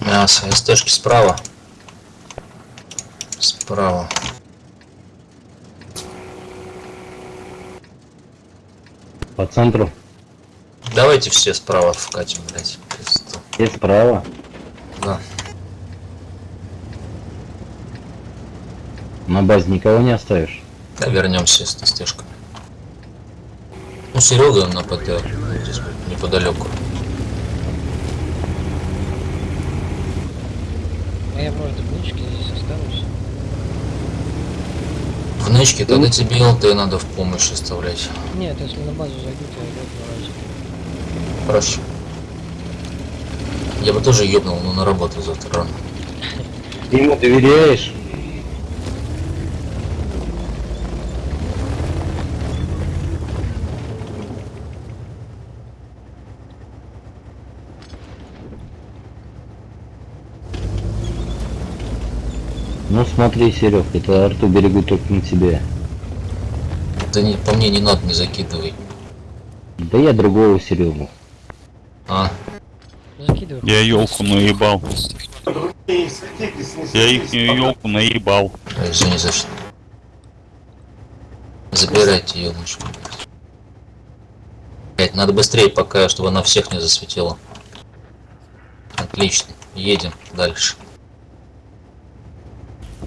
Мясо. СТшки справа. Справа. По центру. Давайте все справа вкатим, блядь. Пизду. Все справа. Да. На базе никого не оставишь. Да, вернемся с СТшками. Ну, Серега на ПТ здесь неподалеку. Я, может, в нычке здесь останусь? В нычке тогда тебе ЛТ надо в помощь оставлять. Нет, если на базу зайду, то я разе. Хорошо. Я бы тоже ёбнул, но на работу завтра рано. Ты ему доверяешь? Ну смотри, Серег, это арту берегу только на тебе. Да не, по мне не надо, не закидывай. Да я другого Серегу. А, Закидывай. Я елку наебал. Я их елку наебал. ой, извини за что. Забирайте елочку. Блять, надо быстрее пока, чтобы она всех не засветила. Отлично. Едем дальше.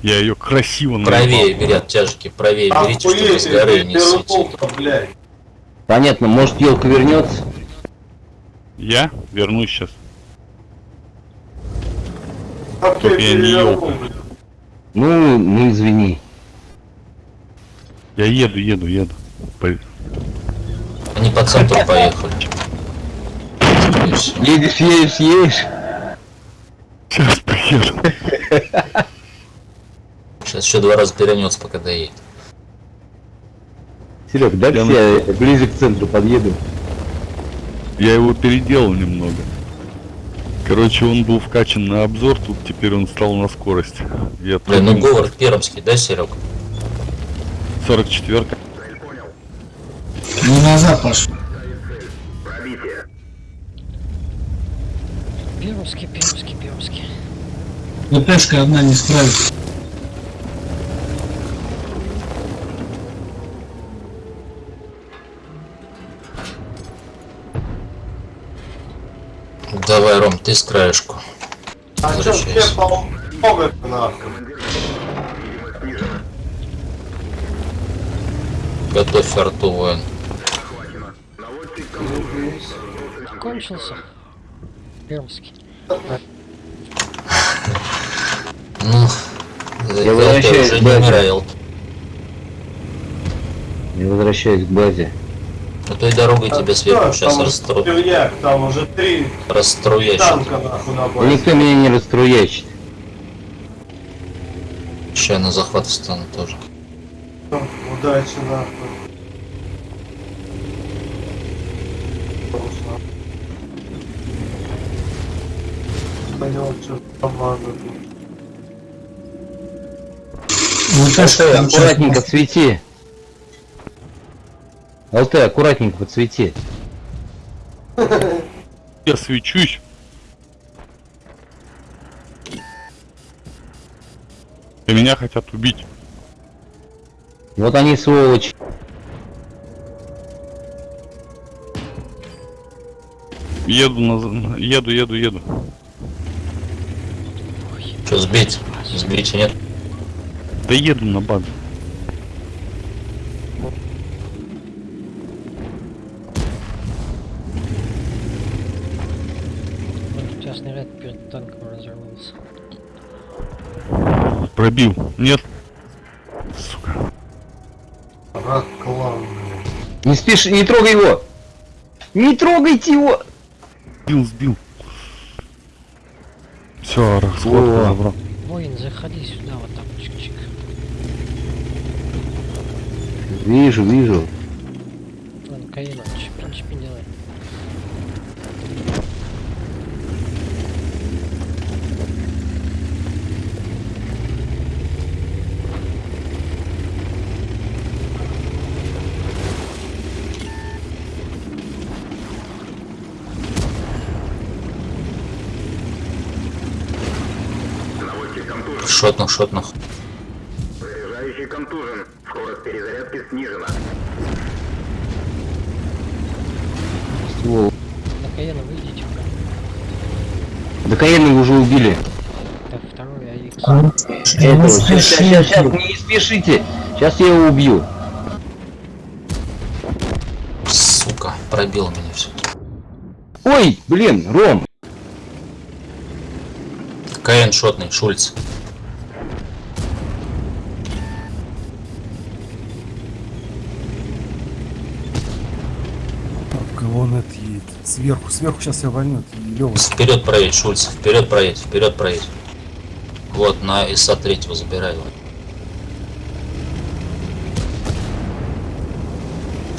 Я ее красиво. Правее бери оттяжки, правее берите, чтобы с горы не светили. перепутал, блядь. Понятно, может елка вернется? Я вернусь сейчас. Ты я не блядь. Ну, ну извини. Я еду, еду, еду. Они по центру поехали. Едешь, едешь, едешь. Сейчас приеду. Сейчас еще два раза перевернется, пока доедет. Серег, дай Я я ближе к центру подъеду. Я его переделал немного. Короче, он был вкачан на обзор, тут теперь он стал на скорость. Я Блин, ну говор пермский, да, Серег? 44 Не назад пошел. Пермский, пермский, пермский. ВПшка одна не справится. Давай, Ром, ты с краешку. А чё, все нахуй. Готовь арту, воин. Кончился. Пермский. Ну, Я возвращаюсь уже к не базе. умирай, Я возвращаюсь к базе. А то и дорогой тебя сверху сейчас. Дерьяк, там уже три расструящит. никто меня не расструячит. Сейчас на захват встану тоже. Удачи нахуй. Понял, что тут. ВПшка там Аккуратненько свети. ЛТ, аккуратненько подсвети. Я свечусь. И меня хотят убить. Вот они сволочи. Еду, на... еду, еду, еду. Что, сбить? Сбить нет? Да еду на базу. Пробил. Нет. Сука. Рак клан, блядь. Не спеши, не трогай его. Не трогайте его. Сбил, сбил. Все, расход забрал. Воин, заходи сюда, вот так, чик-чик. Вижу, вижу. Шотных, шотных. Заряжающий контужен. Скорость перезарядки снижена. Ствол. На Каена выйдите. Да Каена уже убили. Так, второй. Этого. Ну, Сейчас, сейчас, сейчас, сейчас, не спешите. Сейчас я его убью. Сука, пробил меня все. Ой, блин, Ром. КН шотный, Шульц. Кого он это едет? Сверху, сверху сейчас я вольнет. Лёва. Вперед проедь, Шульц. Вперед проедь, вперед проедь. Вот, на ИСа третьего забирай его.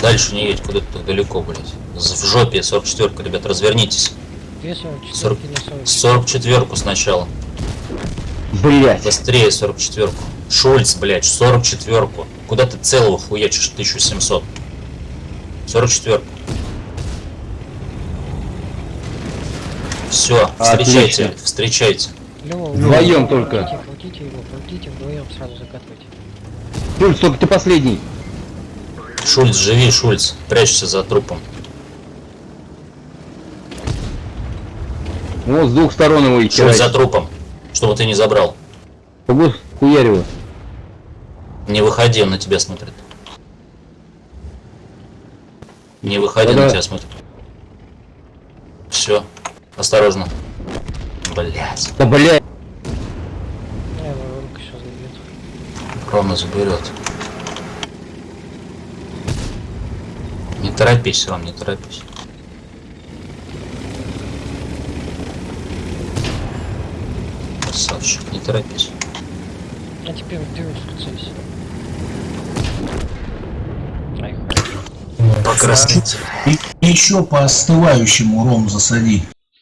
Дальше не едь куда-то далеко, блядь. В жопе 44 ребят, развернитесь. 244 на 40. 44 сначала. Блять. Быстрее 44 Шульц, блядь, 44 Куда ты целого хуячишь 1700? 44 Все, встречайте, Отлично. встречайте. Лёва, Вдвоем только. Крутите его, крутите вдвоем сразу закатывайте. Шульц, только ты последний. Шульц, живи, Шульц. Прячься за трупом. Вот с двух сторон его и Шульц за трупом. Чтобы ты не забрал. Погодь, хуярь его. Не выходи, он на тебя смотрит. Не выходи, Да-да. на тебя смотрит. Все. Осторожно. Блять. Да блять. Я его Ромка сейчас забьет. Рома заберет. Не торопись, Ром, не торопись. Красавчик, не торопись. А теперь в дырочку целься. Покраснитель. И еще по остывающему ром засади.